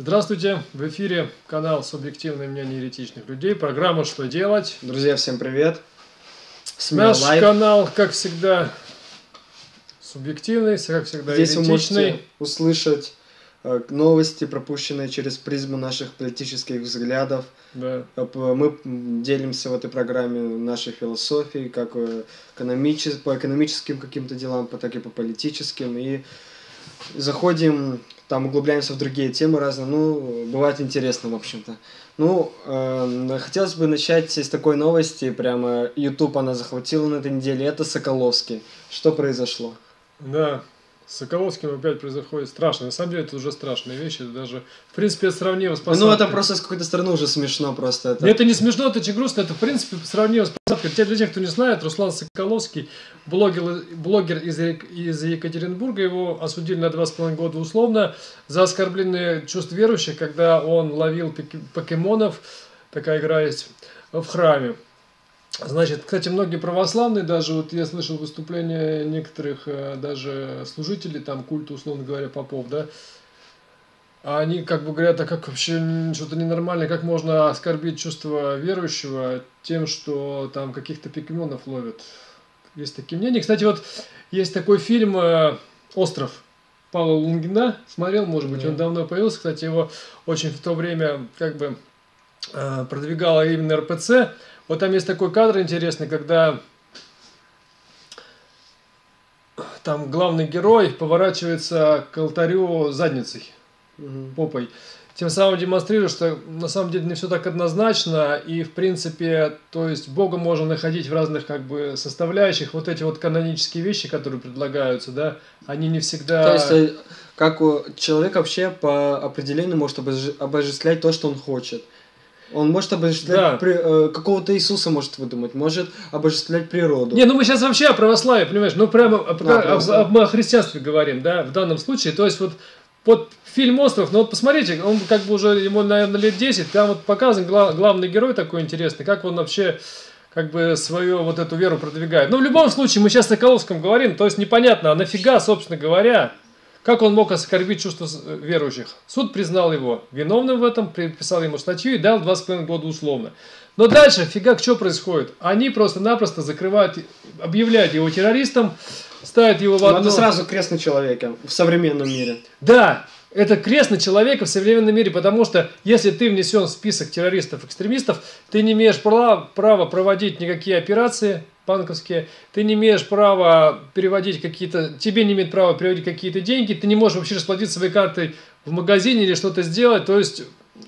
Здравствуйте, в эфире канал «Субъективное мнение еретичных людей», программа «Что делать?». Друзья, всем привет! Смело Наш лайв. канал, как всегда, субъективный, как всегда, Здесь еретичный. вы можете услышать э, новости, пропущенные через призму наших политических взглядов. Да. Э, мы делимся в этой программе нашей философией, как э, экономичес... по экономическим каким-то делам, так и по политическим. И заходим там углубляемся в другие темы разные, ну, бывает интересно, в общем-то. Ну, э, хотелось бы начать с такой новости, прямо YouTube она захватила на этой неделе, это Соколовский. Что произошло? Да, с Соколовским опять происходит страшно. На самом деле это уже страшные вещи. даже, в принципе, сравнимо с посадкой. Ну, это просто с какой-то стороны уже смешно просто. Это, это не смешно, это очень грустно. Это, в принципе, сравнимо с посадкой. Для тех, кто не знает, Руслан Соколовский, блогер, блогер из, из Екатеринбурга, его осудили на два с половиной года условно за оскорбленные чувств верующих, когда он ловил покемонов, такая игра есть, в храме. Значит, кстати, многие православные, даже вот я слышал выступления некоторых э, даже служителей, там, культа, условно говоря, попов, да, а они как бы говорят, а как вообще что-то ненормальное, как можно оскорбить чувство верующего тем, что там каких-то покемонов ловят. Есть такие мнения. Кстати, вот есть такой фильм э, «Остров» Павла Лунгина. Смотрел, может быть, да. он давно появился. Кстати, его очень в то время как бы э, продвигала именно РПЦ. Вот там есть такой кадр интересный, когда там главный герой поворачивается к алтарю задницей, угу. попой. Тем самым демонстрирует, что на самом деле не все так однозначно, и в принципе, то есть Бога можно находить в разных как бы составляющих. Вот эти вот канонические вещи, которые предлагаются, да, они не всегда... То есть, э, как человек вообще по определению может обожествлять то, что он хочет. Он может обожествлять да. при, э, какого-то Иисуса может выдумать, может обожествлять природу. Не, ну мы сейчас вообще о православии, понимаешь, ну прямо о, да, о, о, о христианстве говорим, да, в данном случае. То есть вот, вот фильм «Остров», ну вот посмотрите, он как бы уже, ему, наверное, лет 10, там вот показан глав, главный герой такой интересный, как он вообще как бы свою вот эту веру продвигает. Ну, в любом случае, мы сейчас о Соколовском говорим, то есть непонятно, а нафига, собственно говоря, как он мог оскорбить чувства э, верующих? Суд признал его виновным в этом, приписал ему статью и дал 2,5 года условно. Но дальше, фигак, что происходит? Они просто-напросто закрывают, объявляют его террористом, ставят его в одно... Надо сразу крест на человека в современном мире. Да, это крест на человека в современном мире, потому что если ты внесен в список террористов-экстремистов, ты не имеешь права, права проводить никакие операции, банковские, ты не имеешь права переводить какие-то, тебе не имеет права переводить какие-то деньги, ты не можешь вообще расплатиться своей картой в магазине или что-то сделать, то есть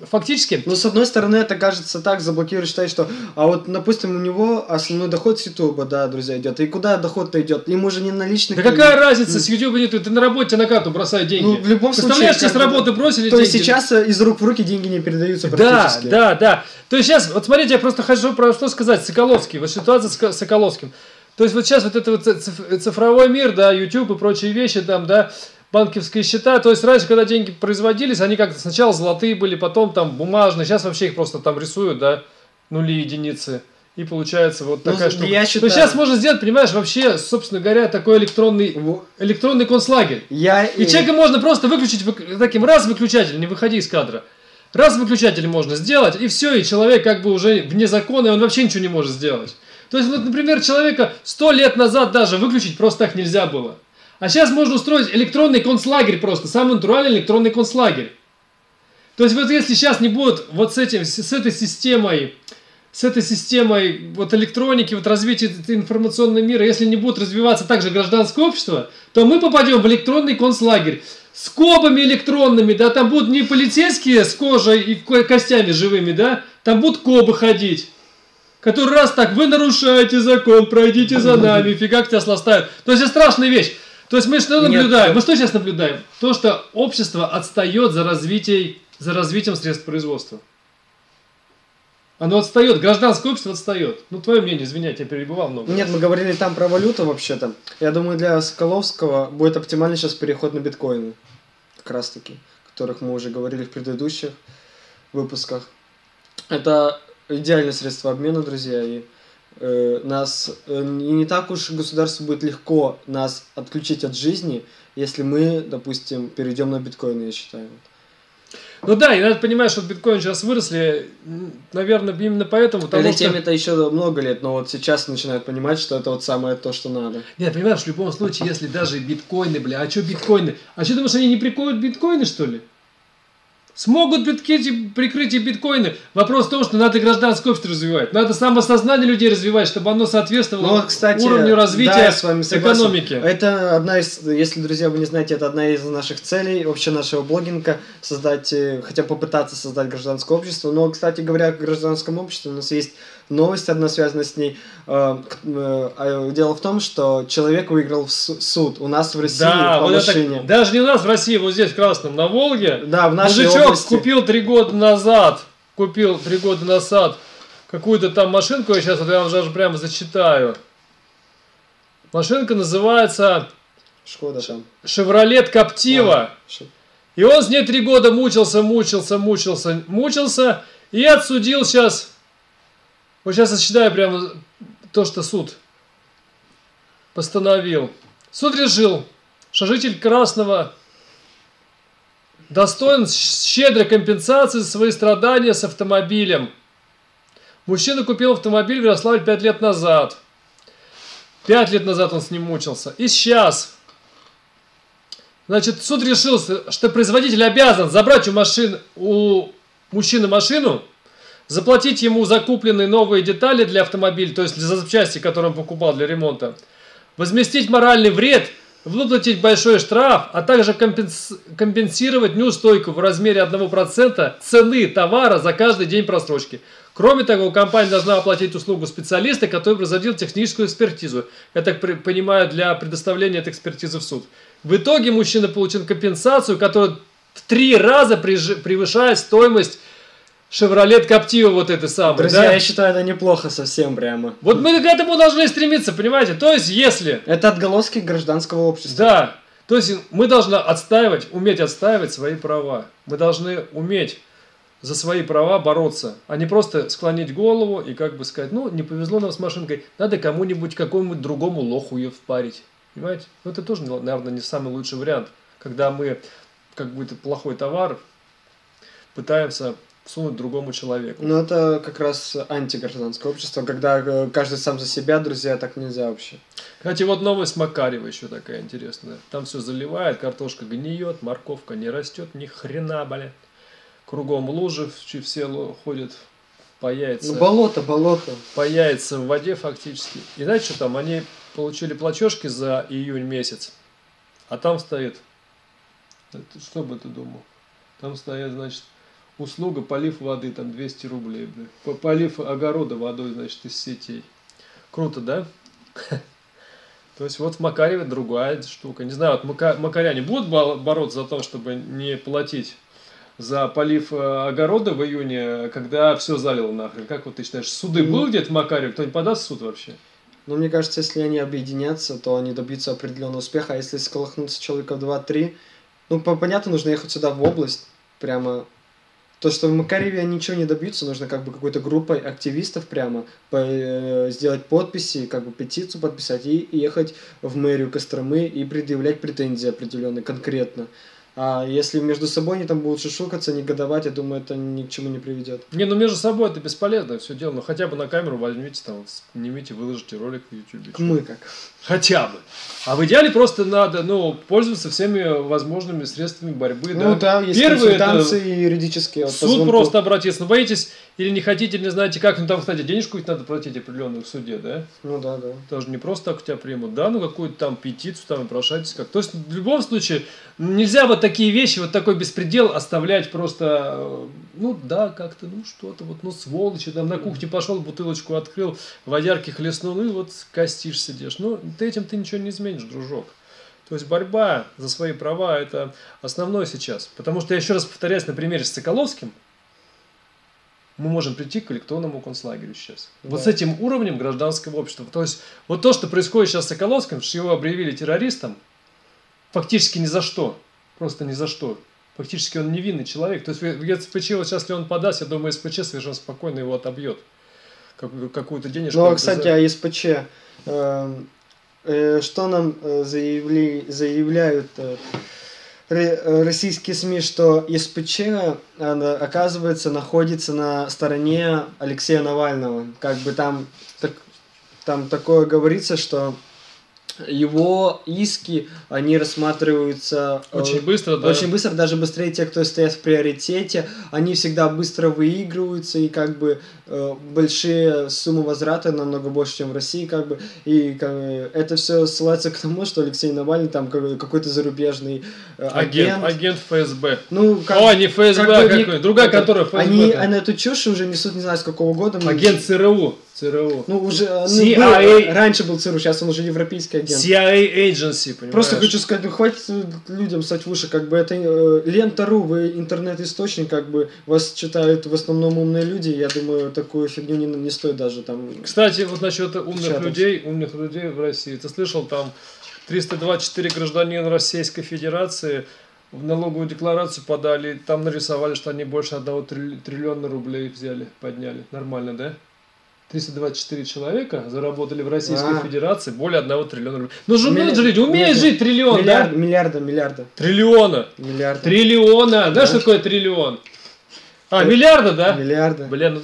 фактически... Ну, с одной стороны, это кажется так, заблокируешь, считать, что... А вот, допустим, у него основной доход с Ютуба, да, друзья, идет. И куда доход-то идет? Ему же не наличных... Да какая разница, с Ютуба нет, ты на работе на карту бросай деньги. Ну, в любом случае... сейчас с работы бросили То есть сейчас э, из рук в руки деньги не передаются практически. Да, да, да. То есть сейчас, вот смотрите, я просто хочу про что сказать. Соколовский, вот ситуация с Соколовским. То есть вот сейчас вот это вот цифровой мир, да, YouTube и прочие вещи там, да, банковские счета. То есть раньше, когда деньги производились, они как-то сначала золотые были, потом там бумажные. Сейчас вообще их просто там рисуют, да, нули, единицы. И получается вот ну, такая ну, штука. Я считаю... То сейчас можно сделать, понимаешь, вообще, собственно говоря, такой электронный, электронный концлагерь. Я... И человека можно просто выключить таким раз выключатель, не выходи из кадра. Раз выключатель можно сделать, и все, и человек как бы уже вне закона, и он вообще ничего не может сделать. То есть, вот, например, человека сто лет назад даже выключить просто так нельзя было. А сейчас можно устроить электронный концлагерь просто, самый натуральный электронный концлагерь. То есть вот если сейчас не будет вот с этим, с этой системой, с этой системой вот электроники, вот развития информационного мира, если не будет развиваться также гражданское общество, то мы попадем в электронный концлагерь с кобами электронными, да, там будут не полицейские с кожей и костями живыми, да, там будут кобы ходить который раз так, вы нарушаете закон, пройдите за нами, фига тебя сластают. То есть это страшная вещь. То есть мы что наблюдаем? Нет. Мы что сейчас наблюдаем? То, что общество отстает за, развитием, за развитием средств производства. Оно отстает, гражданское общество отстает. Ну, твое мнение, извини, я тебя перебывал много. Нет, мы говорили там про валюту вообще-то. Я думаю, для Соколовского будет оптимальный сейчас переход на биткоины. Как раз таки, о которых мы уже говорили в предыдущих выпусках. Это идеальное средство обмена, друзья, и э, нас э, не так уж государству будет легко нас отключить от жизни, если мы, допустим, перейдем на биткоины, я считаю. Ну да, и надо понимать, что биткоин сейчас выросли, наверное, именно поэтому, потому Этой что... теме-то еще много лет, но вот сейчас начинают понимать, что это вот самое то, что надо. Нет, понимаешь, в любом случае, если даже биткоины, бля, а что биткоины? А что думаешь, они не прикроют биткоины, что ли? Смогут битки- прикрыть и биткоины. Вопрос в том, что надо гражданское общество развивать. Надо самосознание людей развивать, чтобы оно соответствовало Ну, кстати, уровню развития да, с вами согласен. экономики. Это одна из, если, друзья, вы не знаете, это одна из наших целей вообще нашего блогинга, создать, э, хотя бы попытаться создать гражданское общество. Но, кстати говоря, гражданском обществе у нас есть новость одна связана с ней. Э, э, а Дело в том, что человек выиграл в су- суд у нас в России Да, по вот это, машине. даже не у нас в России, вот здесь в Красном, на Волге. Да, в нашей Мужичок области. купил три года назад, купил три года назад какую-то там машинку, я сейчас вот я вам даже прямо зачитаю. Машинка называется Шкода там. Шевролет Коптива. А, И он с ней три года мучился, мучился, мучился, мучился. И отсудил сейчас. Вот сейчас я считаю прямо то, что суд постановил. Суд решил, что житель Красного достоин щедрой компенсации за свои страдания с автомобилем. Мужчина купил автомобиль в Ярославле 5 лет назад. Пять лет назад он с ним мучился. И сейчас Значит, суд решил, что производитель обязан забрать у, машин, у мужчины машину, заплатить ему закупленные новые детали для автомобиля, то есть за запчасти, которые он покупал для ремонта, возместить моральный вред, выплатить большой штраф, а также компенс- компенсировать неустойку в размере 1% цены товара за каждый день просрочки. Кроме того, компания должна оплатить услугу специалиста, который производил техническую экспертизу. Я так понимаю, для предоставления этой экспертизы в суд. В итоге мужчина получил компенсацию, которая в три раза превышает стоимость Шевролет Коптива вот этой самой. Друзья, да? я считаю, это неплохо совсем прямо. Вот мы к этому должны стремиться, понимаете? То есть, если Это отголоски гражданского общества. да, то есть мы должны отстаивать, уметь отстаивать свои права. Мы должны уметь за свои права бороться, а не просто склонить голову и как бы сказать, ну, не повезло нам с машинкой, надо кому-нибудь, какому-нибудь другому лоху ее впарить. Понимаете? Ну, это тоже, наверное, не самый лучший вариант, когда мы как будто плохой товар пытаемся всунуть другому человеку. Ну, это как раз антигражданское общество, когда э, каждый сам за себя, друзья, так нельзя вообще. Кстати, вот новость Макарева еще такая интересная. Там все заливает, картошка гниет, морковка не растет, ни хрена, блядь. Кругом лужи, все ходят по яйца, Ну, болото, болото. по яйца в воде фактически. И знаете, что там? Они получили платежки за июнь месяц, а там стоит, это что бы ты думал? Там стоит, значит, услуга полив воды, там 200 рублей, бля. По- Полив огорода водой, значит, из сетей. Круто, да? То есть вот в Макареве другая штука. Не знаю, вот мака- макаряне будут бо- бороться за то, чтобы не платить за полив э, огорода в июне, когда все залило нахрен. Как вот ты считаешь, суды Ну. был где-то в Макареве? Кто-нибудь подаст в суд вообще? Но мне кажется, если они объединятся, то они добьются определенного успеха. А если сколохнуться человека в 2-3, ну, по- понятно, нужно ехать сюда, в область, прямо. То, что в Макареве ничего не добьются, нужно как бы какой-то группой активистов прямо по- э, сделать подписи, как бы петицию подписать и ехать в мэрию Костромы и предъявлять претензии определенные, конкретно. А если между собой они там будут шушукаться, негодовать, я думаю, это ни к чему не приведет. Не, ну между собой это бесполезно все дело. Ну хотя бы на камеру возьмите, там, снимите, выложите ролик в YouTube. Мы как. Хотя бы. А в идеале просто надо, ну, пользоваться всеми возможными средствами борьбы. Ну да, есть Первый это консультации юридические. вот суд просто обратиться. Ну, боитесь или не хотите, не знаете как. Ну, там, кстати, денежку ведь надо платить определенную в суде, да? Ну да, да. Тоже не просто так у тебя примут, да, ну какую-то там петицию там и прошайтесь как. То есть в любом случае нельзя вот такие вещи, вот такой беспредел оставлять просто, э, ну да, как-то, ну что-то вот, ну сволочи, там на кухне пошел, бутылочку открыл, водярки хлестнул, ну и вот костишь сидишь. Ну ты этим ты ничего не изменишь, дружок. То есть борьба за свои права это основное сейчас. Потому что я еще раз повторяюсь на примере с Соколовским, мы можем прийти к электронному концлагерю сейчас. Вот Да. с этим уровнем гражданского общества. То есть вот то, что происходит сейчас с Соколовским, что его объявили террористом, фактически ни за что. Просто ни за что. Фактически он невинный человек. То есть в СПЧ, вот сейчас, если он подаст, я думаю, СПЧ совершенно спокойно его отобьет. Как- Какую-то денежку. Ну, а, кстати, о СПЧ. Эм, э, Что нам э, заявли, заявляют э, ро- российские СМИ, что СПЧ, оказывается, находится на стороне Алексея Навального. Как бы там, так, там такое говорится, что его иски, они рассматриваются э, Очень быстро, да. очень быстро, даже быстрее те, кто стоят в приоритете, они всегда быстро выигрываются, и как бы э, большие суммы возврата намного больше, чем в России, как бы, и как это все ссылается к тому, что Алексей Навальный там как- какой-то зарубежный э, Агент, агент. агент ФСБ. Ну, как, О, не ФСБ, как а бы какой? Другая которая ФСБ. Они, они эту чушь уже несут не знаю с какого года. Агент ЦРУ. ЦРУ. Ну, уже ну, CIA. был- раньше был ЦРУ, сейчас он уже европейский агент. CIA Agency, понимаешь? Просто хочу сказать, ну хватит людям стать выше, как бы это э, лента.ру, вы интернет-источник, как бы вас читают в основном умные люди, я думаю, такую фигню не, не стоит даже там... Кстати, вот насчет умных Печатать. людей, умных людей в России. Ты слышал, там 324 гражданина Российской Федерации в налоговую декларацию подали, там нарисовали, что они больше одного трилли- триллиона рублей взяли, подняли. Нормально, да? 324 человека заработали в Российской А. Федерации более одного триллиона рублей. Ну же люди, умеют Нет, жить триллион, Миллиард, да? миллиарда, миллиарда, Триллиона. миллиарда. Триллиона. Знаешь, Да. что такое триллион? А, миллиарда, да? Миллиарда. Блин, ну,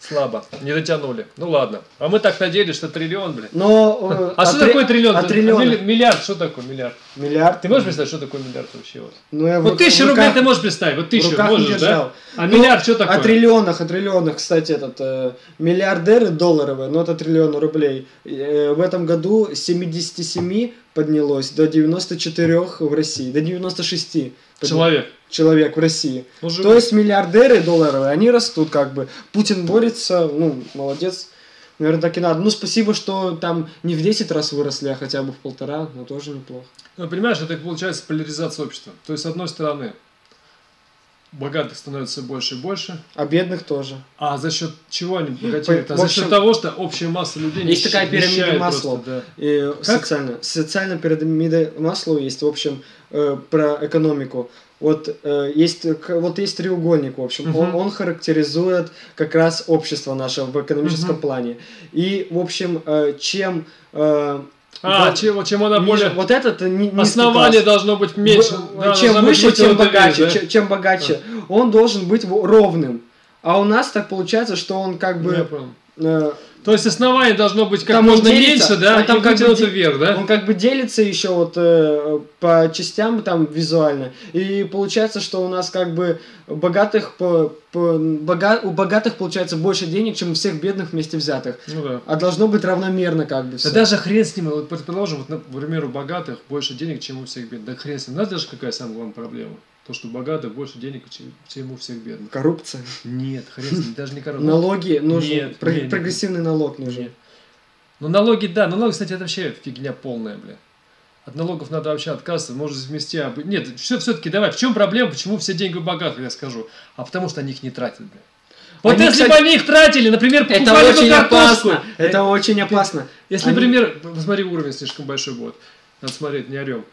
слабо. Не дотянули. Ну ладно. А мы так надеялись, что триллион, блин. Но... э, А что три- такое триллион? А триллион? милли- Миллиард, что такое миллиард? Миллиард. Ты можешь представить, что такое миллиард вообще? Вот, Ну, я в вот ру- тысяча в рублей руках- ты можешь представить, вот тысячу можешь, держал. да? А Ну, миллиард что такое? О триллионах, о триллионах, кстати, этот э, миллиардеры долларовые, но это триллион рублей. Э, в этом году с 77 поднялось до 94 в России, до 96 подня- Человек. человек в России. Ну, То есть миллиардеры долларовые, они растут как бы. Путин борется, ну, молодец. Наверное, так и надо. Ну, спасибо, что там не в 10 раз выросли, а хотя бы в полтора, но тоже неплохо. Ну, понимаешь, это получается поляризация общества. То есть, с одной стороны, богатых становится больше и больше, А бедных тоже. а за счет чего они богатеют? По- А за общем, счет того, что общая масса людей есть такая пирамида просто, да. И Как? социально. Социальная пирамида Маслоу есть, в общем, э, про экономику. Вот э, есть вот есть треугольник, в общем, Мгм. он, он характеризует как раз общество наше в экономическом Мгм. плане. И, в общем, э, чем э, А, вот чем, чем она ниже- более... вот этот Основание класс. должно быть меньше. В- да, чем должна быть выше, тем богаче, да? чем, чем богаче. Он должен быть ровным. А у нас так получается, что он как Ну, я бы понял. э, То есть основание должно быть как Там можно делится, меньше, да, он там как бы вверх, да? Он как бы делится еще вот э, по частям там визуально. И получается, что у нас как бы богатых по, по- бога- у богатых получается больше денег, чем у всех бедных вместе взятых. Ну да. А должно быть равномерно как бы Да все. даже хрен с ним, вот предположим, вот, например, у богатых больше денег, чем у всех бедных. Да хрен с ним. Знаешь даже какая самая главная проблема? То, что у богатых больше денег, чем, чем у всех бедных. Коррупция. Нет, хрен даже не короче. Налоги нужны. Нет, Про- нет, нет. прогрессивный налог нужен. Нет. Ну налоги, да, налоги, кстати, это вообще фигня полная, бля. От налогов надо вообще отказываться, может вместе... об- Нет, все, все-таки давай, в чем проблема, почему все деньги у богатых, я скажу? А потому что они их не тратят, бля. Вот Они, если кстати, бы они их тратили, например, Это покупали бы очень картошку, опасно. Это очень опасно. Если, Они- например, посмотри, уровень слишком большой будет. Надо смотреть, не орем.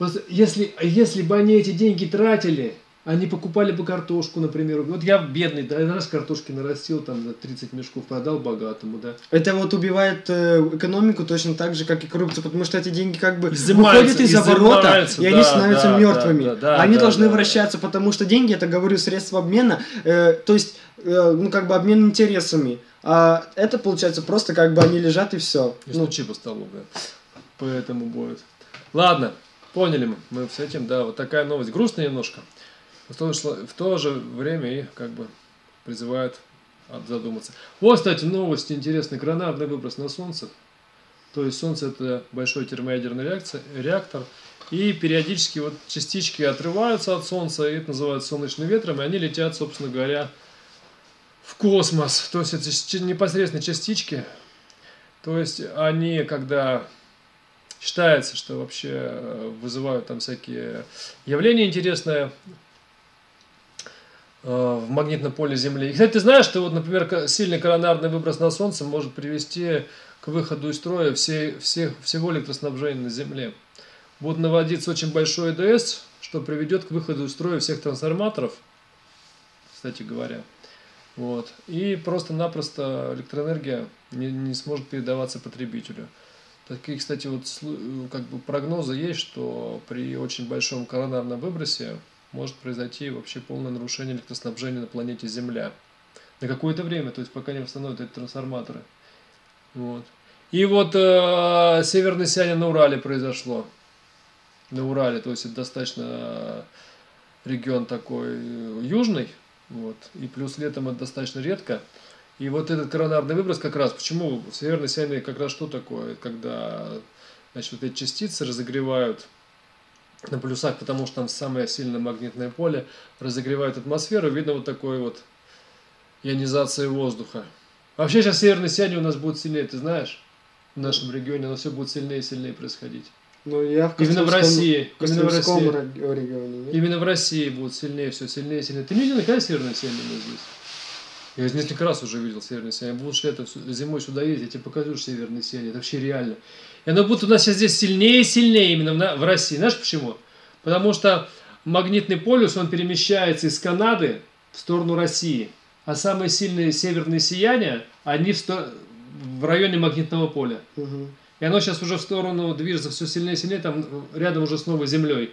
Вот если, если бы они эти деньги тратили, они покупали бы картошку, например. Вот я бедный, да, раз картошки нарастил, там, за 30 мешков продал богатому, да. Это вот убивает э, экономику точно так же, как и коррупция, потому что эти деньги как бы Изымаются, выходят из оборота, и они да, становятся да, мертвыми. да, да, они да, должны да. вращаться, потому что деньги, это, говорю, средство обмена, э, то есть, э, ну, как бы обмен интересами. А это, получается, просто как бы они лежат и все. Не Ну, стучи по столу, да. Поэтому будет. Ладно, поняли мы, с этим, да, вот такая новость. Грустная немножко. В то, в то же время и как бы призывает задуматься. Вот, кстати, новость интересная. Гранатный выброс на Солнце. То есть Солнце это большой термоядерный реакция, реактор. И периодически вот частички отрываются от Солнца, и это называют солнечным ветром, и они летят, собственно говоря, в космос. То есть это непосредственно частички. То есть они, когда считается, что вообще э, вызывают там всякие явления интересные э, в магнитном поле Земли. И, кстати, ты знаешь, что вот, например, сильный коронарный выброс на Солнце может привести к выходу из строя все, всех, всего электроснабжения на Земле. Будет наводиться очень большой ЭДС, что приведет к выходу из строя всех трансформаторов, кстати говоря. Вот. И просто-напросто электроэнергия не, не сможет передаваться потребителю. Такие, кстати, вот слу- как бы прогнозы есть, что при очень большом коронарном выбросе может произойти вообще полное нарушение электроснабжения на планете Земля. На какое-то время, то есть пока не восстановят эти трансформаторы. Вот. И вот э, северное сияние на Урале произошло. На Урале, то есть это достаточно регион такой э, южный, вот, и плюс летом это достаточно редко. И вот этот коронарный выброс как раз, почему северное сияние как раз что такое? Когда значит, вот эти частицы разогревают на полюсах, потому что там самое сильное магнитное поле, разогревает атмосферу, видно вот такой вот ионизация воздуха. Вообще сейчас северное сияние у нас будет сильнее, ты знаешь? В нашем регионе оно все будет сильнее и сильнее происходить. Ну, я в Именно в России. в Именно в России. ре- регионе, нет? Именно в России будет сильнее, все сильнее и сильнее. Ты не видел сияние у нас здесь? Я несколько раз уже видел северное сияние. Будешь сю- зимой сюда ездить, я тебе покажу северное сияние. Это вообще реально. И оно будет у нас сейчас здесь сильнее и сильнее именно в, на- в России. Знаешь почему? Потому что магнитный полюс, он перемещается из Канады в сторону России. А самые сильные северные сияния, они в, сто- в районе магнитного поля. Мгм. И оно сейчас уже в сторону движется все сильнее и сильнее, там рядом уже с новой землей.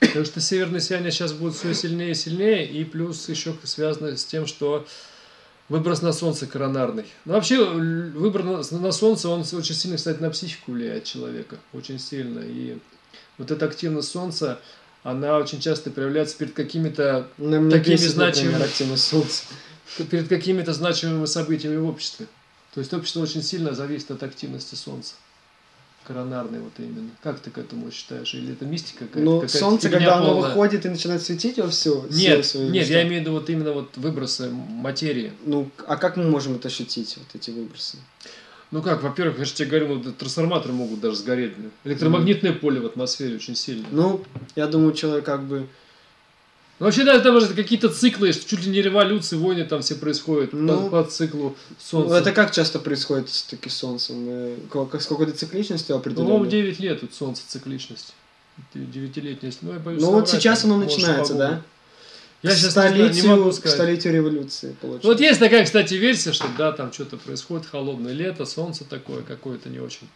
Потому что северное сияние сейчас будет все сильнее и сильнее, и плюс еще связано с тем, что выброс на солнце коронарный. Ну, вообще, выброс на, солнце, он очень сильно, кстати, на психику влияет человека. Очень сильно. И вот эта активность солнца, она очень часто проявляется перед какими-то меня Такими например, значимыми- активность солнца. перед какими-то значимыми событиями в обществе. То есть общество очень сильно зависит от активности Солнца. Коронарной вот именно. Как ты к этому считаешь? Или это мистика какая-то? Ну, какая-то солнце, когда оно полная? выходит и начинает светить во всю Нет, свою, нет, я имею в виду вот именно вот выбросы материи. Ну, а как мы можем это ощутить, вот эти выбросы? Ну как, во-первых, я же тебе говорю, ну, трансформаторы могут даже сгореть. Электромагнитное поле в атмосфере очень сильное. Ну, я думаю, человек как бы... Ну, вообще, да, там же какие-то циклы, что чуть ли не революции, войны там все происходят Ну, по, по циклу Ну, Солнца. это как часто происходит с таки солнцем? Э, С какой-то цикличностью Ну, определенной? По-моему, 9 лет тут Солнце цикличность. Девятилетняя, ну, я боюсь Ну, вот сейчас оно начинается, да? Я К сейчас знаю, не столетию, могу к сказать. столетию революции, получается. Вот есть такая, кстати, версия, что да, там что-то происходит, холодное лето, солнце такое какое-то не очень.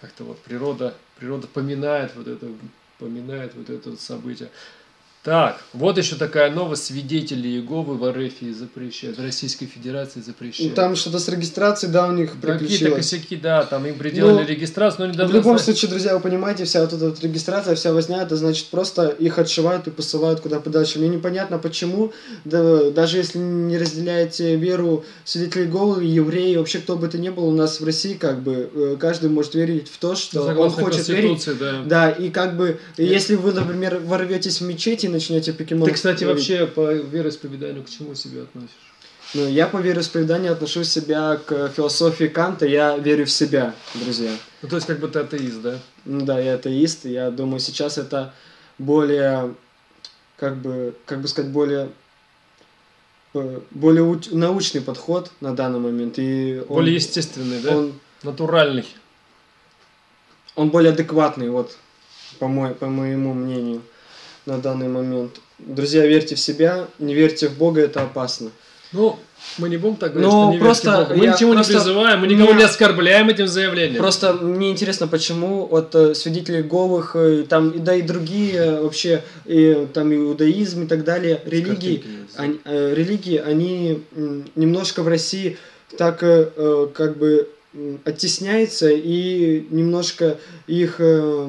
Как-то вот природа, природа поминает вот это, поминает вот это вот событие. Так, вот еще такая новость. Свидетели Иеговы в РФ запрещают, в Российской Федерации Ну, запрещают. там что-то с регистрацией, да, у них Какие-то косяки, да, там им приделали Ну, регистрацию, но В недавно... любом случае, друзья, вы понимаете, вся вот эта вот регистрация, вся возня, это значит просто их отшивают и посылают куда подальше. Мне непонятно, почему, да, даже если не разделяете веру свидетелей Иеговы, евреи, вообще кто бы то ни был, у нас в России как бы э, каждый может верить в то, что он Согласно хочет верить. Да. Да, и как бы, если вы, например, ворветесь в мечеть и начнете покемон... Ты, кстати, вообще по вероисповеданию к чему себя относишь? Ну, я по вероисповеданию отношу себя к философии Канта, я верю в себя, друзья. Ну, то есть, как бы ты атеист, да? Ну да, я атеист, и я думаю, сейчас это более, как бы, как бы сказать, более э, более уч- научный подход на данный момент. И он, Более естественный, да? он, Натуральный. он более адекватный, вот, по, мой, по моему мнению, на данный момент. Друзья, верьте в себя, не верьте в Бога, это опасно. Ну, мы не будем так говорить, Ну, что не просто верьте Богу. Мы я ничего просто- не призываем, мы никого Меня- не оскорбляем этим заявлением. Просто мне интересно, почему вот э, свидетели Говых, э, там, и да и другие э, вообще, и, там иудаизм и так далее, религии, они, э, религии, они немножко в России так э, э, как бы оттесняются и немножко их э,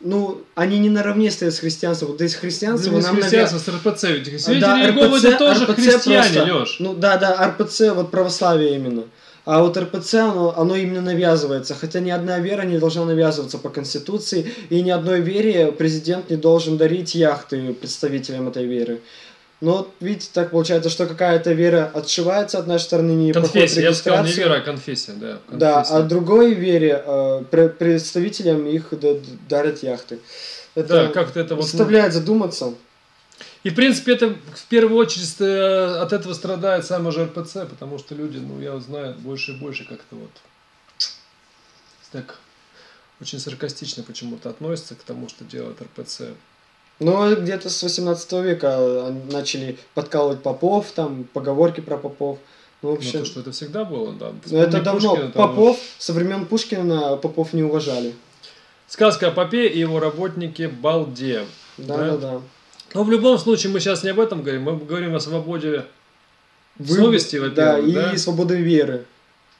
ну, они не наравне стоят с христианством. Вот из христианства Ну, нам навя- христианства, с РПЦ. Ведь свидетели Да, Иеговы РПЦ это тоже РПЦ христиане, просто. Леш. Ну да, да, РПЦ, вот православие именно. А вот РПЦ, оно, оно именно навязывается. Хотя ни одна вера не должна навязываться по Конституции, и ни одной вере президент не должен дарить яхты представителям этой веры. Но вот видите, так получается, что какая-то вера отшивается от нашей стороны, не Конфессия, я бы сказал, не вера, а конфессия, да. Да, конфессия. а другой вере э, пре- представителям их дарят яхты. Это Да, как-то это вот... ну, заставляет задуматься. И, в принципе, это в первую очередь э, от этого страдает сам же РПЦ, потому что люди, ну, я знаю, больше и больше как-то вот так очень саркастично почему-то относятся к тому, что делает РПЦ. Но где-то с 18 века они начали подкалывать попов, там поговорки про попов. Ну, в Ну, то, что это всегда было, да. ну, это давно. Пушкина, там Попов, со времен Пушкина Попов не уважали. Сказка о Попе и его работнике Балде. Да, Да. да, да. Но в любом случае мы сейчас не об этом говорим, мы говорим о свободе, Выбор- Совести, Да, во-первых, и да? свободы веры.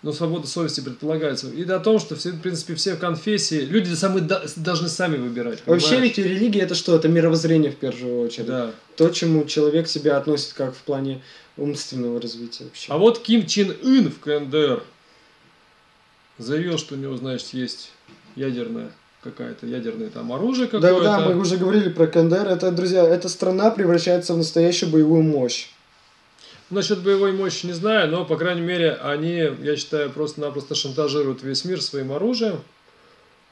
Но свобода совести предполагается. И о том, что все, в принципе, все конфессии, люди сами да- должны сами выбирать. Вообще понимаешь? ведь религия это что? Это мировоззрение в первую очередь. Да. То, чему человек себя относит как в плане умственного развития вообще. А вот Ким Чен Ын в КНДР заявил, что у него, значит, есть ядерное какая-то ядерное там оружие да, какое-то. да, мы уже говорили про КНДР. Это, друзья, эта страна превращается в настоящую боевую мощь. Насчет боевой мощи не знаю, но, по крайней мере, они, я считаю, просто-напросто шантажируют весь мир своим оружием.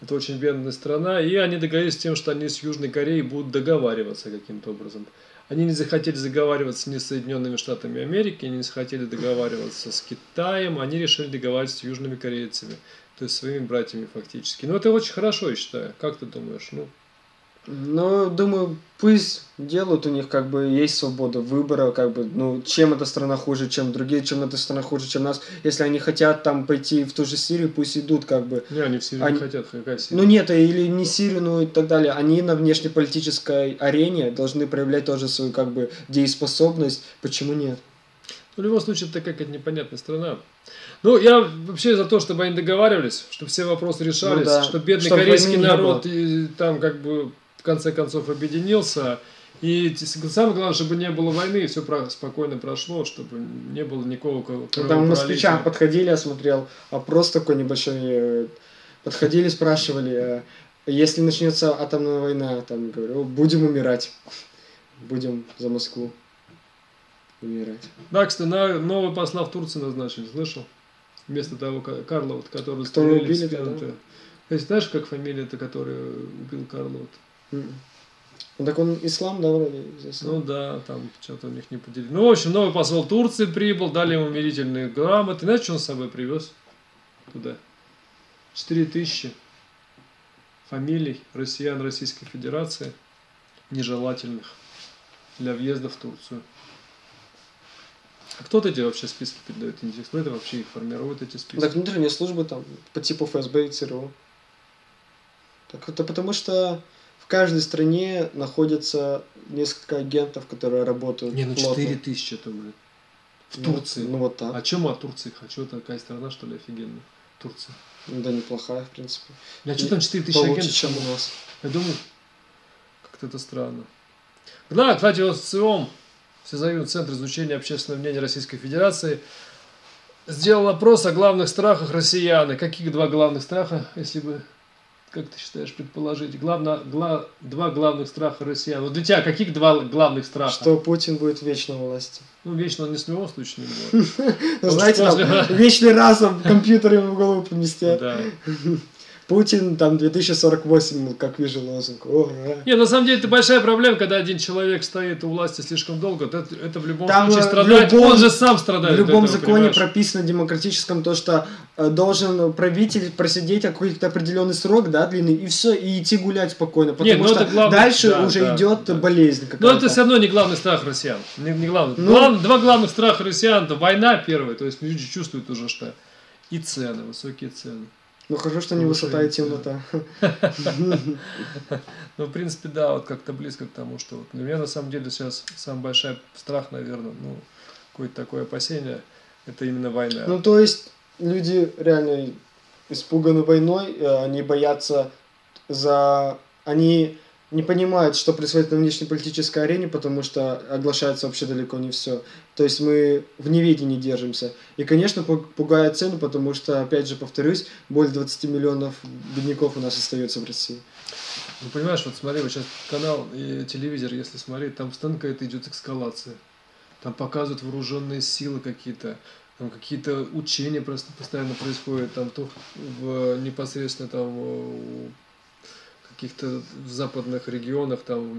Это очень бедная страна. И они договорились с тем, что они с Южной Кореей будут договариваться каким-то образом. Они не захотели договариваться ни с Соединенными Штатами Америки, они не захотели договариваться с Китаем, они решили договариваться с южными корейцами, то есть своими братьями фактически. Но это очень хорошо, я считаю. Как ты думаешь? Ну, Но, думаю, пусть делают, у них как бы есть свобода выбора, как бы, ну, чем эта страна хуже, чем другие, чем эта страна хуже, чем нас. Если они хотят там пойти в ту же Сирию, пусть идут, как бы. не, они все Они- не хотят, какая Сирия? Ну нет, или не Сирию, ну и так далее. Они на внешнеполитической арене должны проявлять тоже свою как бы дееспособность. Почему нет? В любом случае, это какая-то непонятная страна. Ну, я вообще за то, чтобы они договаривались, чтобы все вопросы решались, Ну да, чтобы бедный чтобы корейский народ и, там как бы в конце концов объединился. И самое главное, чтобы не было войны, и все спокойно прошло, чтобы не было никакого ко- Там у москвичам подходили, я смотрел, опрос такой небольшой, э, подходили, спрашивали, э, если начнется атомная война, там, говорю, будем умирать, будем за Москву умирать. Да, кстати, на нового посла в Турции назначили, слышал? Вместо того Ка- Карла, вот, Которого стреляли в убили, да. то- есть, знаешь, как фамилия-то, которая убил Карла? вот? Ну так он ислам, да, вроде? здесь? Ну да, там что-то у них не поделили. Ну, в общем, новый посол Турции прибыл, дали ему умилительные грамоты. Знаете, что он с собой привез туда? Четыре тысячи фамилий россиян Российской Федерации нежелательных для въезда в Турцию. А кто эти вообще списки передает? Интересно, это вообще их формирует, эти списки? Так внутренние службы там по типу ФСБ и ЦРУ. Так это потому что каждой стране находится несколько агентов, которые работают Не, ну плотно. 4 тысячи блин. В Ну, Турции. Ну, вот так. А чем о Турции хочу? Это такая страна, что ли, офигенная? Турция. Ну, Да, неплохая, в принципе. Я что там 4 тысячи агентов? чем у нас. Я думаю, как-то это странно. Да, кстати, вот СИОМ, Всесоюзный центр изучения общественного мнения Российской Федерации, сделал опрос о главных страхах россиян. И каких два главных страха, если бы, как ты считаешь, предположить? Главно, гла- два главных страха россиян. Вот для тебя каких два главных страха? Что Путин будет вечно у власти. Ну, вечно он ни с любом случае не будет. Ну, знаете, вечный разум компьютер ему в голову поместят. Путин там 2048, ну, как вижу лозунг. Ура. Не, на самом деле это большая проблема, когда один человек стоит у власти слишком долго. Это, это в любом Там, случае э, в страдает. любом- он же сам В страдает. от любом этого, законе понимаешь? прописано демократическом то, что э, должен правитель просидеть какой-то определенный срок, да, длинный, и все, и идти гулять спокойно. Потому Нет, ну что это главное- дальше да, уже да, идет да. болезнь Но это все равно не главный страх россиян. Не, не главный. Ну- Глав- два главных страха россиян это война первая, то есть люди чувствуют уже что и цены, высокие цены. Ну хорошо, что не высота и темнота. Ну, в принципе, да, вот как-то близко к тому, что вот для меня на самом деле сейчас самый большой страх, наверное, ну, какое-то такое опасение, это именно война. Ну то есть люди реально испуганы войной, э, они боятся за... Они не понимают, что происходит на внешнеполитической арене, потому что оглашается вообще далеко не все. То есть мы в неведении держимся. И, конечно, пу- пугает цену, потому что, опять же, повторюсь, более 20 миллионов бедняков у нас остается в России. Ну, понимаешь, вот смотри, вот сейчас канал и телевизор, если смотреть, там постоянно какая-то идет эскалация. Там показывают вооруженные силы какие-то, там какие-то учения просто постоянно происходят, там то в непосредственно там каких-то западных регионах, там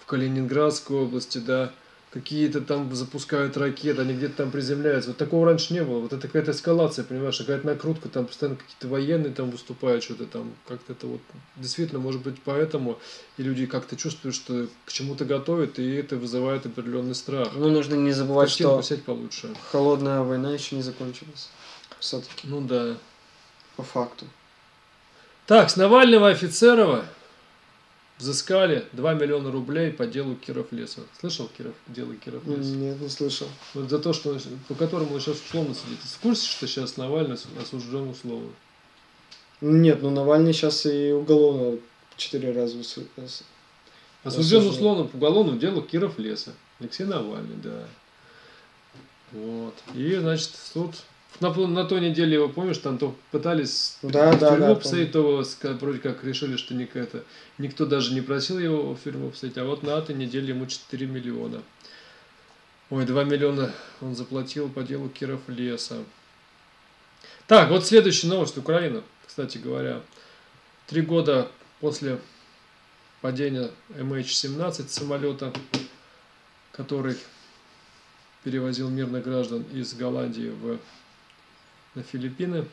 в Калининградской области, да, какие-то там запускают ракеты, они где-то там приземляются. Вот такого раньше не было. Вот это какая-то эскалация, понимаешь, какая-то накрутка, там постоянно какие-то военные там выступают, что-то там, как-то это вот, действительно, может быть, поэтому и люди как-то чувствуют, что к чему-то готовят, и это вызывает определенный страх. Ну, нужно не забывать, Картинку что получше. холодная война еще не закончилась. Все-таки, Ну да. по факту. Так, с Навального Офицерова взыскали 2 миллиона рублей по делу Киров Леса. Слышал Киров, дело Киров Леса? Нет, не слышал. Вот за то, что по которому он сейчас условно сидит. Ты в курсе, что сейчас Навальный осу- осужден условно? Нет, ну Навальный сейчас и уголовно четыре раза Осужден Осужден. условно по уголовному делу Киров Леса. Алексей Навальный, да. Вот. И, значит, суд... На, на той неделе его, помнишь, там то пытались Да, да, да, посадить, то вроде как решили, что ник- это, никто даже не просил его тюрьму посадить, а вот на этой неделе ему 4 миллиона. Ой, 2 миллиона он заплатил по делу Киров Леса. Так, вот следующая новость. Украина, кстати говоря. Три года после падения MH17 самолета, который перевозил мирных граждан из Голландии в, на Филиппины.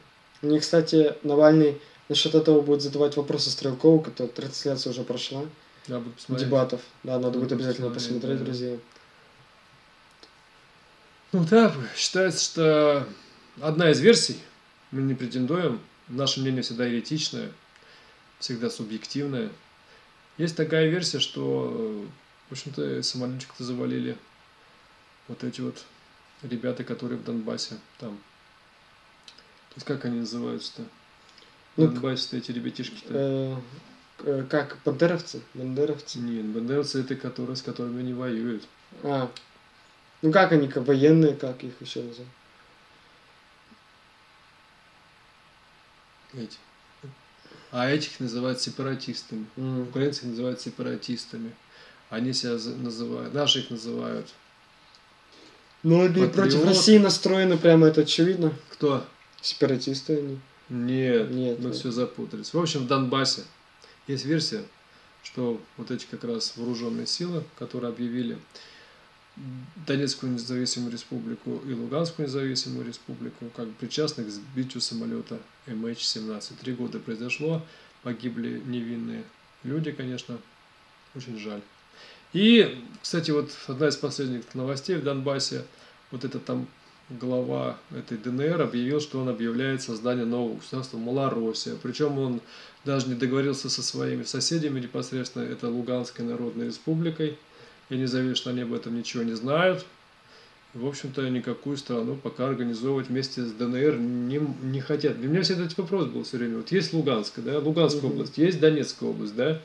Мне, кстати, Навальный насчет этого будет задавать вопросы Стрелкову, которая трансляция уже прошла. Я буду посмотреть. Дебатов. Да, надо Надо будет обязательно посмотреть, да. друзья. Ну да, считается, что одна из версий, мы не претендуем, наше мнение всегда еретичное, всегда субъективное. Есть такая версия, что, в общем-то, самолетик-то завалили вот эти вот ребята, которые в Донбассе там. Как они называются-то? Ну, Донбассе-то эти ребятишки-то. Э, э, как, бандеровцы? Бандеровцы? Нет, бандеровцы это которые, с которыми они воюют. А, ну как они, как военные, как их еще называют? Эти. А этих называют сепаратистами. М. Украинцы их называют сепаратистами. Они себя называют, наши их называют. Ну, они против России настроены, прямо это очевидно. Кто? Сепаратисты они. Нет, Нет, мы нет. все запутались. В общем, в Донбассе есть версия, что вот эти как раз вооруженные силы, которые объявили Донецкую независимую республику и Луганскую независимую республику, как причастны к сбитию самолета MH17. Три года произошло, погибли невинные люди, конечно, очень жаль. И, кстати, вот одна из последних новостей в Донбассе, вот это там глава этой ДНР объявил, что он объявляет создание нового государства Малороссия. Причем он даже не договорился со своими соседями непосредственно, это Луганской Народной Республикой. Я не заверю, что они об этом ничего не знают. В общем-то, никакую страну пока организовывать вместе с ДНР не, не хотят. Для меня всегда этот вопрос был все время. Вот есть Луганская, да, Луганская Мгм. область, есть Донецкая область, да.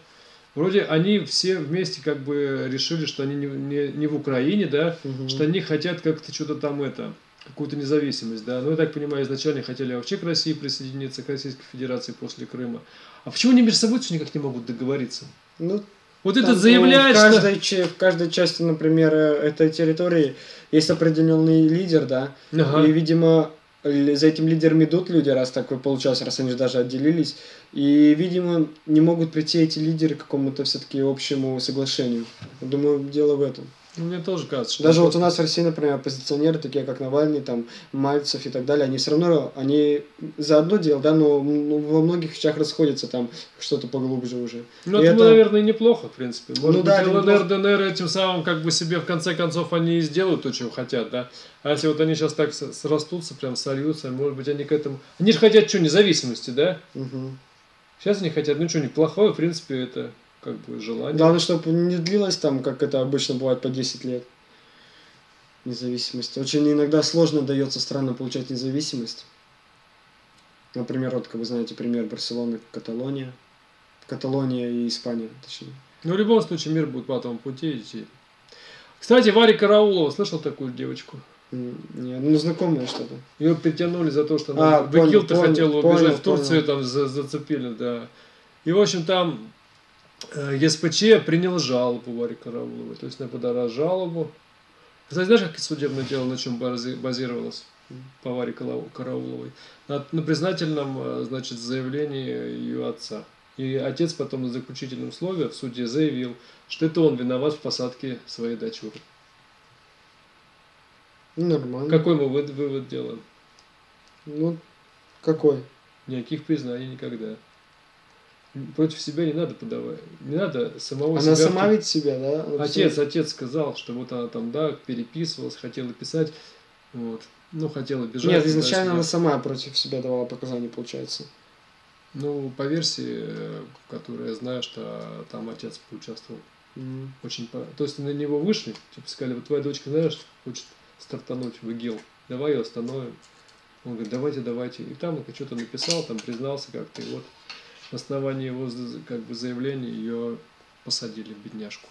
Вроде они все вместе как бы решили, что они не, не, не в Украине, да, Мгм. что они хотят как-то что-то там это, какую-то независимость, да. Ну, я так понимаю, изначально хотели вообще к России присоединиться, к Российской Федерации после Крыма. А почему они между собой никак не могут договориться? Ну, Вот этот ну, заявляет, в что... каждой, че- в каждой части, например, э, этой территории есть определенный лидер, да, Ага. и, видимо, за этим лидером идут люди, раз такое получалось, раз они же даже отделились, и, видимо, не могут прийти эти лидеры к какому-то все-таки общему соглашению. Думаю, дело в этом. Ну, Мне тоже кажется, что... Даже вот у нас в России, например, оппозиционеры, такие как Навальный, там, Мальцев и так далее, они все равно, они за одно дело, да, но ну, во многих вещах расходятся там что-то поглубже уже. Ну, это, это- наверное, неплохо, в принципе. Может Ну быть, да, ЛНР. ДНР этим самым, как бы себе, в конце концов, они и сделают то, чего хотят, да? А если вот они сейчас так срастутся, прям сольются, может быть, они к этому... Они же хотят что, независимости, да? Мгм. Сейчас они хотят, ну что, неплохое, в принципе, это как бы желание. Главное, чтобы не длилось там, как это обычно бывает, по 10 лет. Независимость. Очень иногда сложно дается странам получать независимость. Например, вот, как вы знаете, пример Барселоны, Каталония. Каталония и Испания, точнее. Но в любом случае мир будет по этому пути идти. Кстати, Варя Караулова, слышал такую девочку? М, Не, ну, знакомое что-то. Ее притянули за то, что она А, в понял, Икил-то понял, хотела понял, убежать в Турцию, понял. там за- зацепили, да. И, в общем, там ЕСПЧ принял жалобу Варе Карауловой. То есть она подала жалобу. Кстати, знаешь, как судебное дело на чем бази- базировалось по Варе Карауловой? На, на признательном, э, значит, заявлении ее отца. И отец потом на заключительном слове в суде заявил, что это он виноват в посадке своей дочери. Нормально. Какой мы вывод делаем? Ну, какой? Никаких признаний никогда. Против себя не надо подавать. Не надо самого Она себя... сама ведь себя, да? Она Отец, отец сказал, что вот она там, да, переписывалась, хотела писать. Вот. Ну, хотела бежать. Нет, изначально она сама против себя давала показания, получается. Ну, по версии, э, которую я знаю, что там отец поучаствовал. М. Очень по... То есть на него вышли, типа сказали, вот твоя дочка, знаешь, хочет стартануть в ИГИЛ, давай ее остановим. Он говорит, давайте, давайте. И там он что-то написал, там признался как-то, и вот на основании его как бы заявления ее посадили, бедняжку.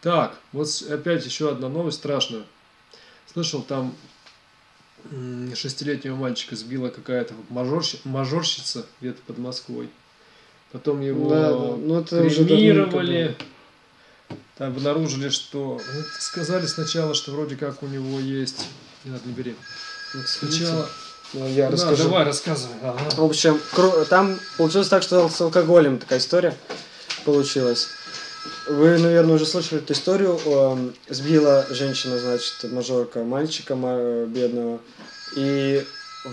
Так, вот опять еще одна новость страшная. Слышал, там шестилетнего мальчика сбила какая-то мажорщи- мажорщица где-то под Москвой. Потом его Да, ну это кремировали. Там обнаружили, что... сказали сначала, что вроде как у него есть... Не надо, не бери. Сначала... я Да, расскажу. давай, рассказывай. Ага. В общем, там получилось так, что с алкоголем такая история получилась. Вы, наверное, уже слышали эту историю. Эм, Сбила женщина, значит, мажорка мальчика ма- бедного. И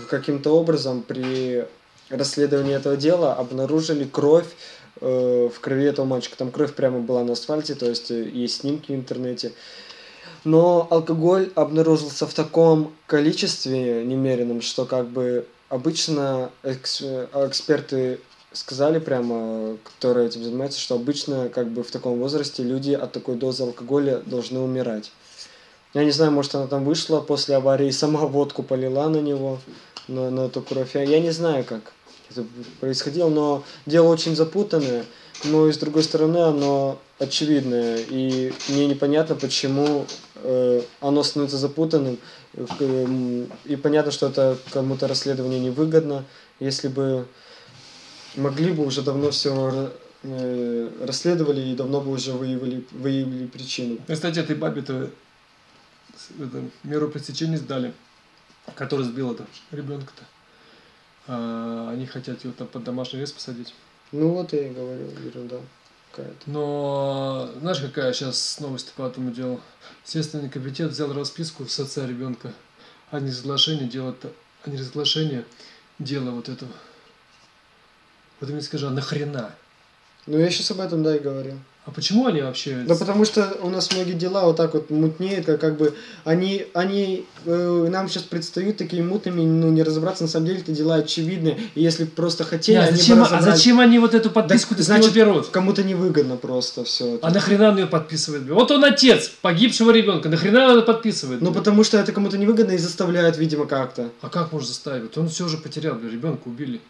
каким-то образом при расследовании этого дела обнаружили кровь э, в крови этого мальчика. Там кровь прямо была на асфальте, то есть э, есть снимки в интернете. Но алкоголь обнаружился в таком количестве немеренном, что как бы обычно э, эксперты сказали прямо, которые этим занимаются, что обычно как бы в таком возрасте люди от такой дозы алкоголя должны умирать. Я не знаю, может она там вышла после аварии, сама водку полила на него, на, на эту кровь. Я, я не знаю, как это происходило, но дело очень запутанное, но и с другой стороны оно очевидное. И мне непонятно, почему э, оно становится запутанным. Э, И понятно, что это кому-то расследование невыгодно. Если бы могли бы уже давно все расследовали и давно бы уже выявили, выявили причину. Ну, Кстати, этой бабе-то это, меру пресечения сдали, который сбил это ребенка-то. А, они хотят его там под домашний арест посадить. Ну вот я и говорю, ерунда какая-то. Но знаешь, какая сейчас новость по этому делу? Следственный комитет взял расписку с отца ребенка о неразглашении дела, о неразглашении дела вот этого. Вот ты мне скажи, а нахрена? Ну я сейчас об этом, да, и говорю. А почему они вообще... Да потому что у нас многие дела вот так вот мутнеют, как, как бы они, они э, нам сейчас предстают такими мутными, ну не разобраться, на самом деле это дела очевидные. И если просто хотели, Не, а они бы зачем, а разобрались. зачем они вот эту подписку него значит, берут? Кому-то невыгодно просто все А нахрена он ее подписывает? Вот он отец погибшего ребенка, нахрена он это подписывает? Ну потому что это кому-то невыгодно и заставляют, видимо, как-то. А как можно заставить? Он все же потерял, ребенка убили.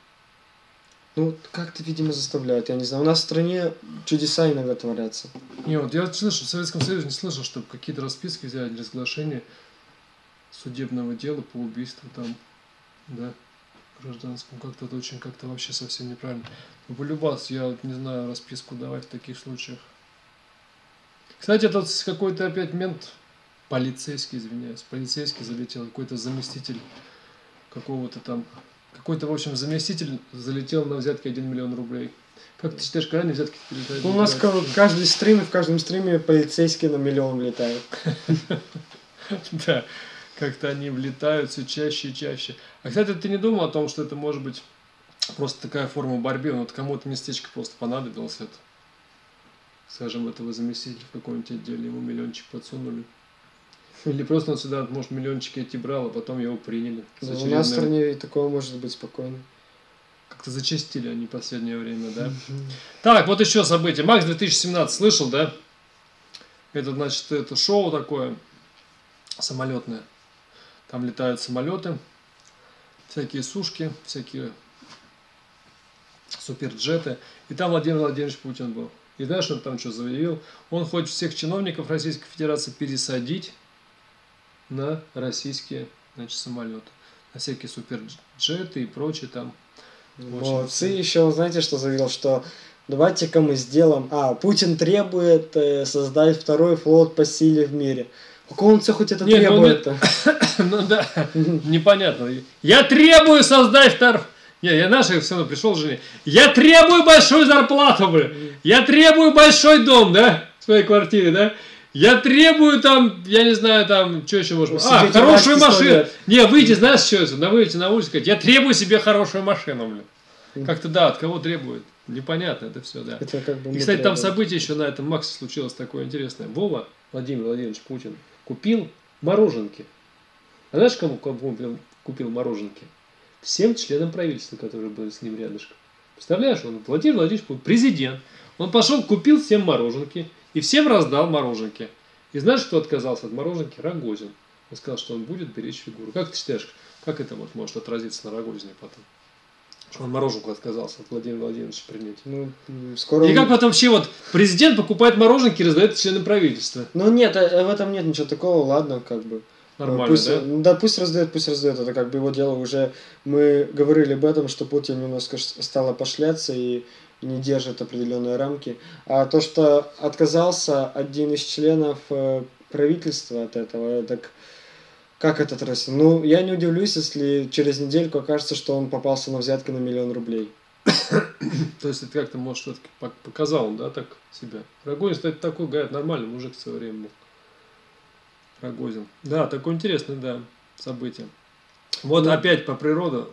Ну, как-то, видимо, заставляют, я не знаю. У нас в стране чудеса иногда творятся. Не, вот я слышал, в Советском Союзе не слышал, чтобы какие-то расписки взяли для разглашения судебного дела по убийству там, да, гражданскому. Как-то это очень, как-то вообще совсем неправильно. Ну, полюбас, я вот не знаю, расписку давать в таких случаях. Кстати, этот какой-то опять мент, полицейский, извиняюсь, полицейский залетел, какой-то заместитель какого-то там, какой-то, в общем, заместитель залетел на взятки 1 миллион рублей. Как ты считаешь, когда они взятки передают? Ну, у нас ка- каждый стрим, и в каждом стриме полицейские на миллион летают. Да, как-то они влетают все чаще и чаще. А, кстати, ты не думал о том, что это может быть просто такая форма борьбы? Вот кому-то местечко просто понадобилось это. Скажем, этого заместителя в каком-нибудь отделе, ему миллиончик подсунули. Или просто он сюда, может, миллиончики эти брал, а потом его приняли. Ну, У нас в стране и такого может быть спокойно. Как-то зачастили они в последнее время, да? Так, вот еще событие. Макс 2017 слышал, да? Это, значит, это шоу такое самолетное. Там летают самолеты, всякие сушки, всякие суперджеты. И там Владимир Владимирович Путин был. И знаешь, он там что заявил? Он хочет всех чиновников Российской Федерации пересадить на российские значит, самолеты. На всякие суперджеты и прочее там. Молодцы. интересно. Еще, знаете, что заявил, что давайте-ка мы сделаем... А, Путин требует э, создать второй флот по силе в мире. Какого он все хоть это Нет, ну, требует-то? Ну да, непонятно. Я требую создать втор... Не, я наших все равно пришел жене. Я требую большую зарплату, бля. Я требую большой дом, да? В своей квартире, да? Я требую там, я не знаю, там, что еще можно. А, хорошую машину. Не, выйти, знаешь, что это? На выйти на улицу сказать, я требую себе хорошую машину, блин. Как-то да, от кого требует? Непонятно это все, да. Это как бы И, кстати, там событие еще на этом Максе случилось такое интересное. Вова, Владимир Владимирович Путин, купил мороженки. А знаешь, кому купил, купил мороженки? Всем членам правительства, которые были с ним рядышком. Представляешь, он Владимир Владимирович Путин, президент. Он пошел, купил всем мороженки и всем раздал мороженки. И знаешь, кто отказался от мороженки? Рогозин. Он сказал, что он будет беречь фигуру. Как ты считаешь, как это вот может отразиться на Рогозине потом? Что он мороженку отказался от Владимира Владимировича принять. Ну, скоро... И как вот вообще вот президент покупает мороженки и раздает членам правительства? Ну нет, э, в этом нет ничего такого, ладно, как бы. Нормально, пусть, да? Да, пусть раздает, пусть раздает, это как бы его дело уже. Мы говорили об этом, что Путин немножко ш- стал опошляться и не держит определенные рамки. А то, что отказался один из членов э, правительства от этого, так как это отразится? Ну, я не удивлюсь, если через недельку окажется, что он попался на взятки на миллион рублей. То есть это как-то, может, все-таки показал он, да, так себя. Рогозин, кстати, такой, говорят, нормальный мужик в свое время был. Рогозин. Да, такое интересное, да, событие. Вот Ну. опять по природе.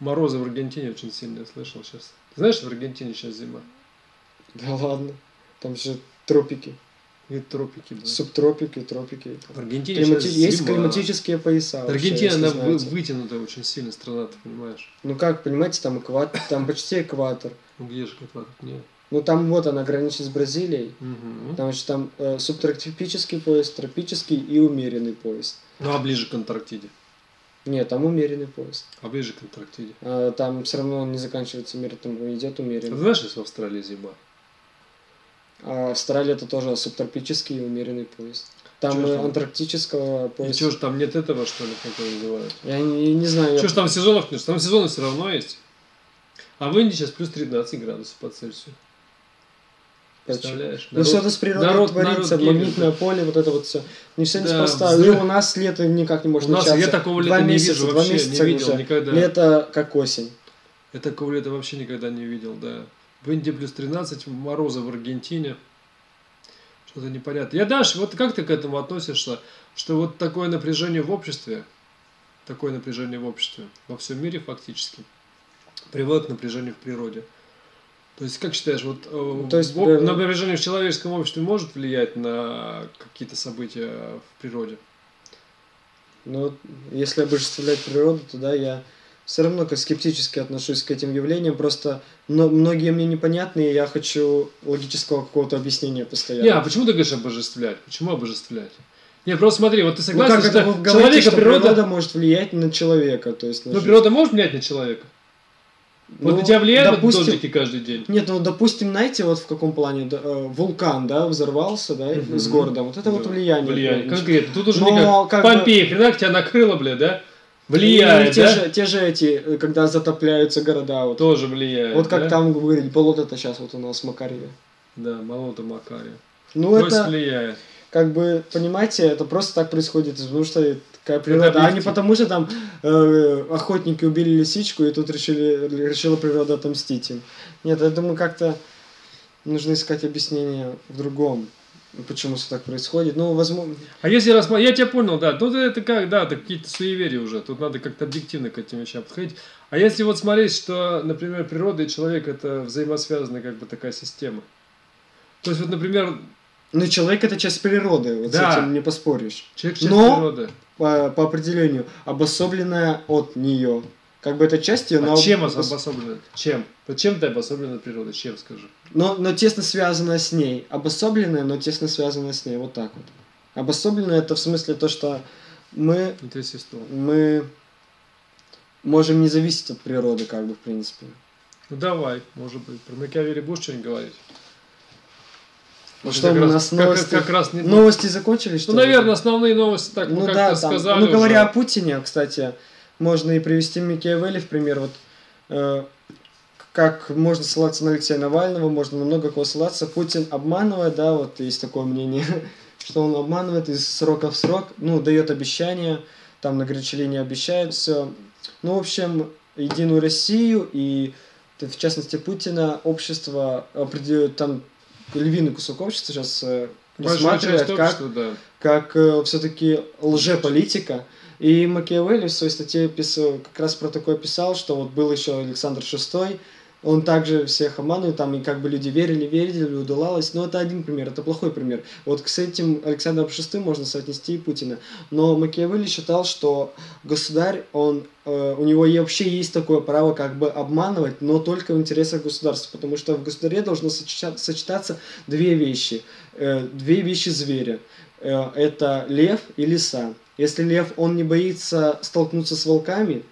Морозы в Аргентине очень сильные, слышал сейчас. Знаешь, в Аргентине сейчас зима? Да ладно. Там же тропики, И тропики, да. субтропики, тропики. В Аргентине Климати- сейчас Есть зима. климатические пояса. Аргентина, она вы- знаете. вытянутая очень сильно страна, ты понимаешь? Ну как, понимаете, там экватор, там почти экватор. Ну где же как Нет. Ну там вот она граничит с Бразилией. Мгм. Там же там э, субтропический пояс, тропический и умеренный пояс. Ну а ближе к Антарктиде. Нет, там умеренный пояс. А ближе к Антарктиде. А, там все равно он не заканчивается мир, там идет А ты умеренный. знаешь, что в Австралии зима? А Австралия это тоже субтропический и умеренный пояс. Там Чё антарктического И пояса. что ж там нет этого, что ли, как его называют? Я не, не знаю. Что ж там сезонов нет? Там сезоны все равно есть. А в Индии сейчас плюс 13 градусов по Цельсию. Представляешь? Ну что-то с природой народ- творится, народ магнитное гибнет. поле, вот это вот все. Не все Да, неспроста. взрыв. И у нас лето никак не может У нас начаться. я такого Два лета не месяца, вижу два вообще, месяца не видел уже. никогда. Лето как осень. Я такого лета вообще никогда не видел, да. В Индии плюс 13, морозы в Аргентине. Что-то непонятно. Я дальше, вот как ты к этому относишься, что вот такое напряжение в обществе, такое напряжение в обществе, во всем мире фактически, приводит к напряжению в природе. То есть, как считаешь, вот э, То есть, в- э, напряжение в человеческом обществе может влиять на какие-то события в природе? Вот если обожествлять природу, то да, я все равно как скептически отношусь к этим явлениям. Просто но, многие мне непонятны, и я хочу логического какого-то объяснения постоянно. Не, а почему ты говоришь обожествлять? Почему обожествлять? Нет, просто смотри, вот ты Ну, согласен, как что это вы говорите, человека что природа... природа может влиять на человека? То есть, на Ну, жизнь? природа может влиять на человека? Вот Ну, на тебя влияют вот допустим- дождики каждый день? Нет, ну, допустим, знаете, вот в каком плане да, э, вулкан, да, взорвался, да, Мгм. с городом. Вот это вот Да, влияние. Влияние. конечно. Конкретно. Тут уже Но не как как бы- Помпеи, хрена тебя накрыло, бля, да? Влияет, те, да? же, те же эти, э, когда затопляются города, вот, Тоже влияет, вот как да? там говорили, болото-то сейчас вот у нас в Макарьеве. Да, молота Макария. Ну, То есть это, влияет. как бы, понимаете, это просто так происходит, потому что такая природа, а не потому что там э, охотники убили лисичку, и тут решили, решила природа отомстить им. Нет, я думаю, как-то нужно искать объяснение в другом, почему все так происходит. Ну, возможно, А если рассмотреть, я тебя понял, да, тут это как, да, это какие-то суеверия уже, тут надо как-то объективно к этим вещам подходить. А если вот смотреть, что, например, природа и человек это взаимосвязанная как бы такая система. То есть вот, например, ну, человек это часть природы, вот Да. с этим не поспоришь. человек часть Но- природы. По, по определению, обособленная от нее. Как бы это часть ее, А но, чем обособлена? Чем? Вот чем ты обособлена от природы? Чем, скажи? но, но тесно связанная с ней. Обособленная, но тесно связанная с ней. Вот так вот. Обособленная это в смысле то, что мы, Это мы можем не зависеть от природы, как бы, в принципе. Ну давай, может быть. Про Макиавелли будешь что-нибудь говорить? Ну Может, что, как у раз- нас как- новости, как раз не- новости закончились, что Ну, наверное, основные новости так, Ну да, там, сказали ну говоря уже. о Путине, кстати, можно и привести Макиавелли в пример. Вот э, как можно ссылаться на Алексея Навального, можно на много кого ссылаться. Путин обманывает, да, вот есть такое мнение, что он обманывает из срока в срок, ну, дает обещания, там на горячей линии обещает все. Ну, в общем, Единую Россию и в частности Путина общество определяет там львиный кусок общества сейчас рассматривать как, что, да. как э, все-таки лжеполитика. И Макиавелли в своей статье писал, как раз про такое писал, что вот был еще Александр VI, он также всех обманывает, там, и как бы люди верили, верили, удавалось. Но это один пример, это плохой пример. Вот с этим Александром VI можно соотнести и Путина. Но Макиавелли считал, что государь, он, э, у него вообще есть такое право как бы обманывать, но только в интересах государства, потому что в государе должно сочетаться две вещи, э, две вещи зверя. Э, это лев и лиса. Если лев, он не боится столкнуться с волками,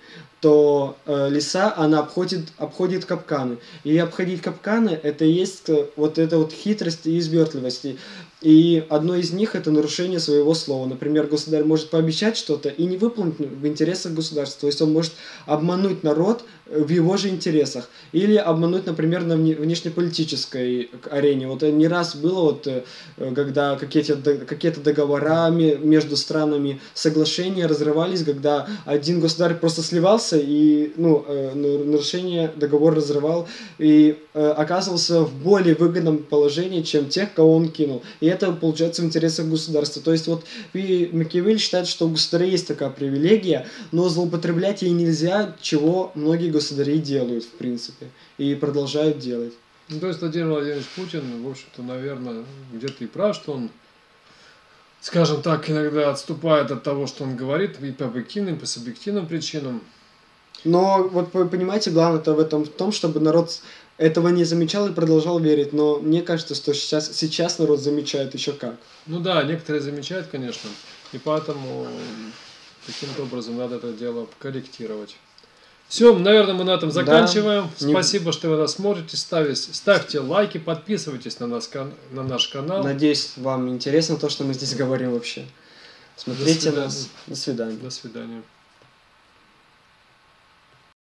то э, лиса, она обходит, обходит капканы. И обходить капканы, это есть э, вот эта вот хитрость и извертливость. И одно из них это нарушение своего слова. Например, государь может пообещать что-то и не выполнить в интересах государства. То есть он может обмануть народ в его же интересах. Или обмануть, например, на внешнеполитической арене. Вот не раз было, вот, э, когда какие-то какие договора между странами, соглашения разрывались, когда один государь просто сливался и ну, э, нарушение договор разрывал и э, оказывался в более выгодном положении, чем тех, кого он кинул. И это получается в интересах государства. То есть вот Макиавелли считает, что у государя есть такая привилегия, но злоупотреблять ей нельзя, чего многие государи делают, в принципе, и продолжают делать. Ну, то есть Владимир Владимирович Путин, в общем-то, наверное, где-то и прав, что он, скажем так, иногда отступает от того, что он говорит, и по объективным, и по субъективным причинам. Но вот вы понимаете, главное-то в этом в том, чтобы народ этого не замечал и продолжал верить. Но мне кажется, что сейчас, сейчас народ замечает еще как. Ну да, некоторые замечают, конечно. И поэтому каким-то образом надо это дело корректировать. Все, наверное, мы на этом заканчиваем. Да, Спасибо, не... что вы нас смотрите. Ставите, ставьте лайки, подписывайтесь на, нас, на наш канал. Надеюсь, вам интересно то, что мы здесь говорим вообще. Смотрите нас. До свидания. До свидания.